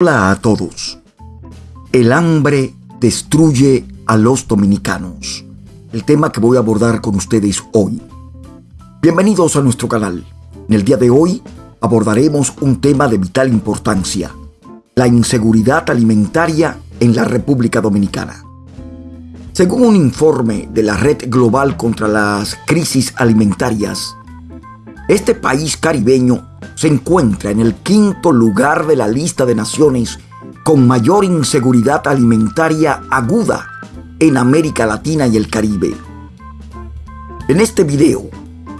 Hola a todos. El hambre destruye a los dominicanos. El tema que voy a abordar con ustedes hoy. Bienvenidos a nuestro canal. En el día de hoy abordaremos un tema de vital importancia. La inseguridad alimentaria en la República Dominicana. Según un informe de la Red Global contra las Crisis Alimentarias, este país caribeño se encuentra en el quinto lugar de la lista de naciones con mayor inseguridad alimentaria aguda en América Latina y el Caribe. En este video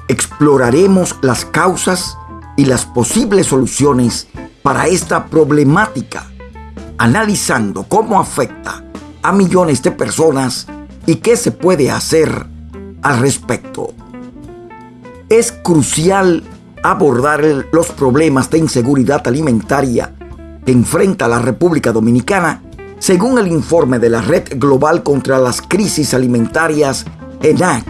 exploraremos las causas y las posibles soluciones para esta problemática, analizando cómo afecta a millones de personas y qué se puede hacer al respecto. Es crucial abordar los problemas de inseguridad alimentaria que enfrenta la República Dominicana, según el informe de la Red Global contra las Crisis Alimentarias, ENAC.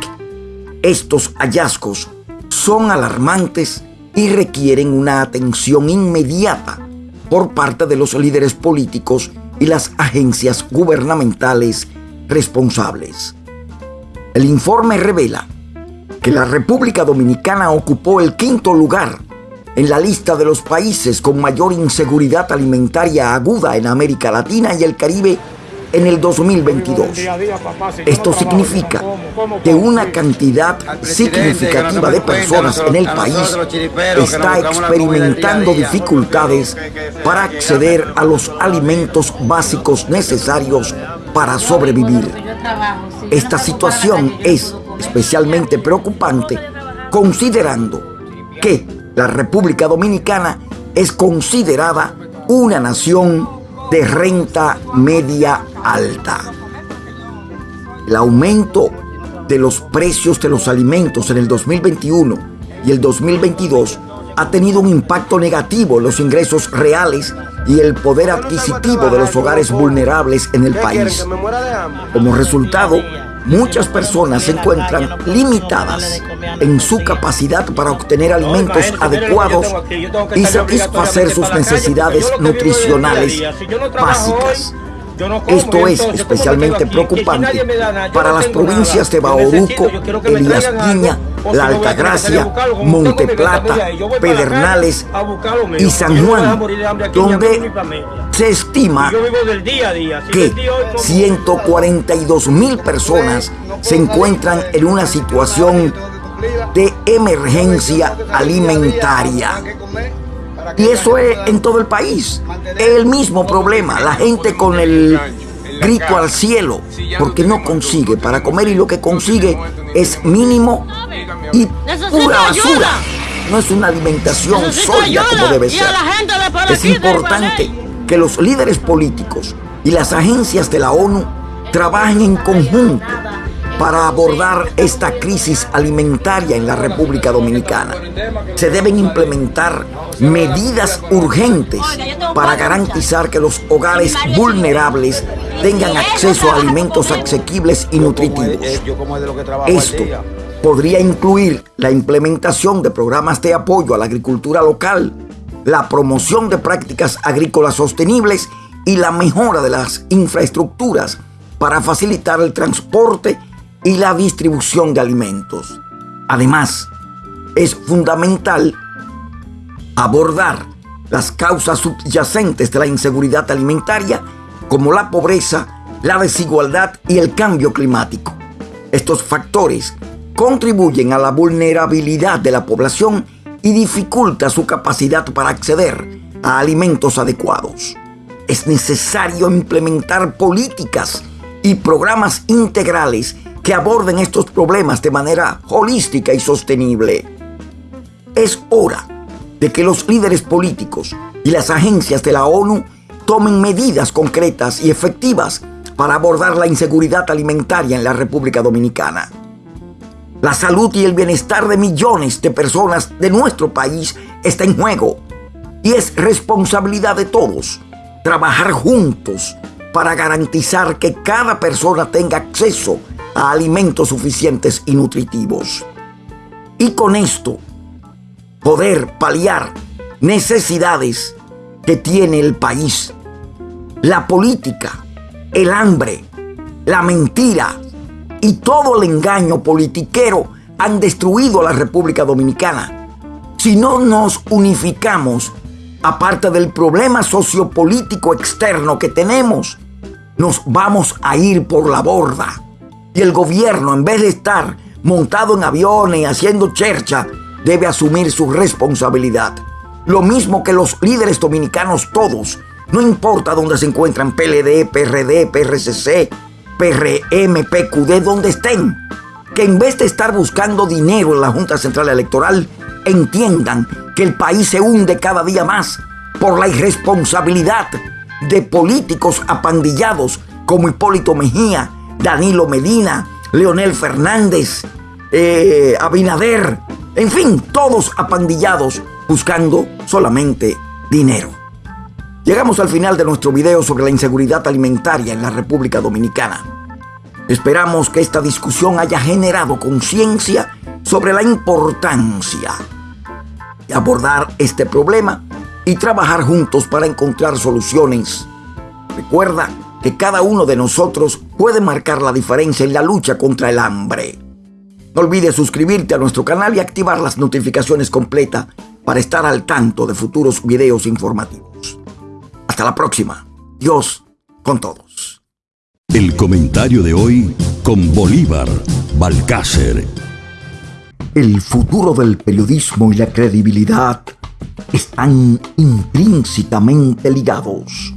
Estos hallazgos son alarmantes y requieren una atención inmediata por parte de los líderes políticos y las agencias gubernamentales responsables. El informe revela que la República Dominicana ocupó el quinto lugar en la lista de los países con mayor inseguridad alimentaria aguda en América Latina y el Caribe en el 2022. Esto significa que una cantidad significativa de personas en el país está experimentando dificultades para acceder a los alimentos básicos necesarios para sobrevivir. Esta situación es especialmente preocupante considerando que la República Dominicana es considerada una nación de renta media alta. El aumento de los precios de los alimentos en el 2021 y el 2022 ha tenido un impacto negativo en los ingresos reales y el poder adquisitivo de los hogares vulnerables en el país. Como resultado, muchas personas se encuentran limitadas en su capacidad para obtener alimentos adecuados y satisfacer sus necesidades nutricionales básicas. Esto es especialmente preocupante para las provincias de Bauruco, Elías Piña, La Altagracia, Monteplata, Pedernales y San Juan, donde se estima que 142 mil personas se encuentran en una situación de emergencia alimentaria. Y eso es en todo el país. Es el mismo problema. La gente con el grito al cielo porque no consigue para comer y lo que consigue es mínimo y pura basura. No es una alimentación sólida como debe ser. Es importante que los líderes políticos y las agencias de la ONU trabajen en conjunto para abordar esta crisis alimentaria en la República Dominicana. Se deben implementar medidas urgentes para garantizar que los hogares vulnerables tengan acceso a alimentos asequibles y nutritivos. Esto podría incluir la implementación de programas de apoyo a la agricultura local, la promoción de prácticas agrícolas sostenibles y la mejora de las infraestructuras para facilitar el transporte y la distribución de alimentos. Además, es fundamental abordar las causas subyacentes de la inseguridad alimentaria como la pobreza, la desigualdad y el cambio climático. Estos factores contribuyen a la vulnerabilidad de la población y dificulta su capacidad para acceder a alimentos adecuados. Es necesario implementar políticas y programas integrales que aborden estos problemas de manera holística y sostenible. Es hora de que los líderes políticos y las agencias de la ONU tomen medidas concretas y efectivas para abordar la inseguridad alimentaria en la República Dominicana. La salud y el bienestar de millones de personas de nuestro país está en juego y es responsabilidad de todos trabajar juntos para garantizar que cada persona tenga acceso a alimentos suficientes y nutritivos. Y con esto poder paliar necesidades que tiene el país la política, el hambre, la mentira y todo el engaño politiquero han destruido a la República Dominicana. Si no nos unificamos, aparte del problema sociopolítico externo que tenemos, nos vamos a ir por la borda. Y el gobierno, en vez de estar montado en aviones y haciendo chercha, debe asumir su responsabilidad. Lo mismo que los líderes dominicanos todos, no importa dónde se encuentran, PLD, PRD, PRCC, PRM, PQD, donde estén, que en vez de estar buscando dinero en la Junta Central Electoral, entiendan que el país se hunde cada día más por la irresponsabilidad de políticos apandillados como Hipólito Mejía, Danilo Medina, Leonel Fernández, eh, Abinader, en fin, todos apandillados buscando solamente dinero. Llegamos al final de nuestro video sobre la inseguridad alimentaria en la República Dominicana. Esperamos que esta discusión haya generado conciencia sobre la importancia de abordar este problema y trabajar juntos para encontrar soluciones. Recuerda que cada uno de nosotros puede marcar la diferencia en la lucha contra el hambre. No olvides suscribirte a nuestro canal y activar las notificaciones completas para estar al tanto de futuros videos informativos. Hasta la próxima. Dios con todos. El comentario de hoy con Bolívar Balcácer. El futuro del periodismo y la credibilidad están intrínsecamente ligados.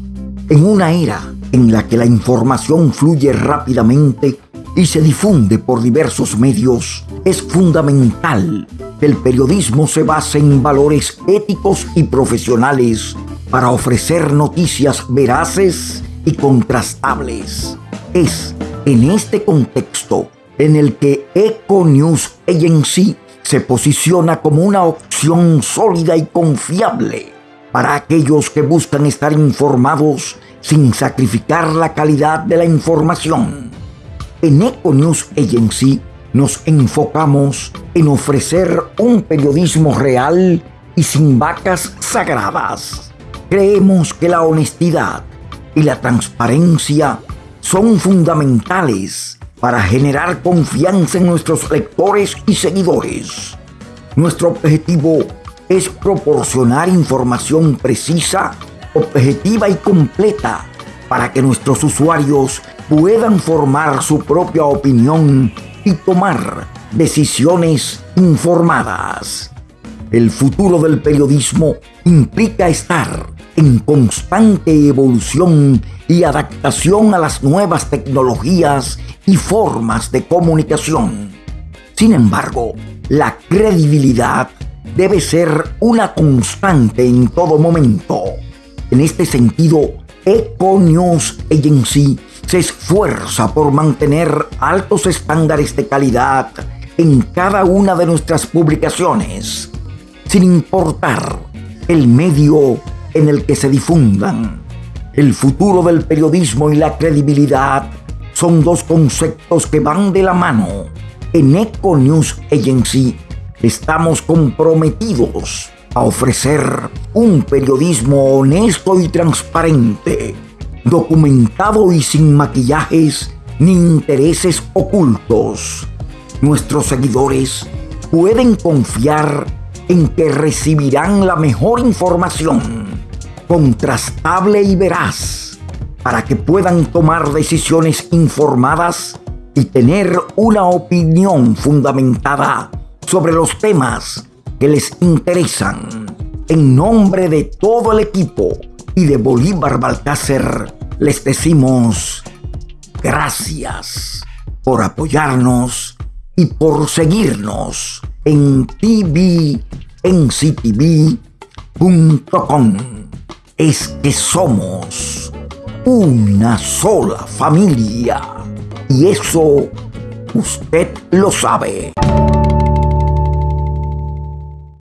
En una era en la que la información fluye rápidamente y se difunde por diversos medios, es fundamental que el periodismo se base en valores éticos y profesionales para ofrecer noticias veraces y contrastables. Es en este contexto en el que Eco News Agency se posiciona como una opción sólida y confiable para aquellos que buscan estar informados sin sacrificar la calidad de la información. En Eco News Agency nos enfocamos en ofrecer un periodismo real y sin vacas sagradas. Creemos que la honestidad y la transparencia son fundamentales para generar confianza en nuestros lectores y seguidores. Nuestro objetivo es proporcionar información precisa objetiva y completa para que nuestros usuarios puedan formar su propia opinión y tomar decisiones informadas. El futuro del periodismo implica estar en constante evolución y adaptación a las nuevas tecnologías y formas de comunicación. Sin embargo, la credibilidad debe ser una constante en todo momento. En este sentido, Eco News Agency se esfuerza por mantener altos estándares de calidad en cada una de nuestras publicaciones, sin importar el medio en el que se difundan. El futuro del periodismo y la credibilidad son dos conceptos que van de la mano. En Eco News Agency estamos comprometidos a ofrecer un periodismo honesto y transparente, documentado y sin maquillajes ni intereses ocultos. Nuestros seguidores pueden confiar en que recibirán la mejor información, contrastable y veraz, para que puedan tomar decisiones informadas y tener una opinión fundamentada sobre los temas que les interesan. En nombre de todo el equipo y de Bolívar Balcácer, les decimos gracias por apoyarnos y por seguirnos en tvnctv.com. Es que somos una sola familia y eso usted lo sabe.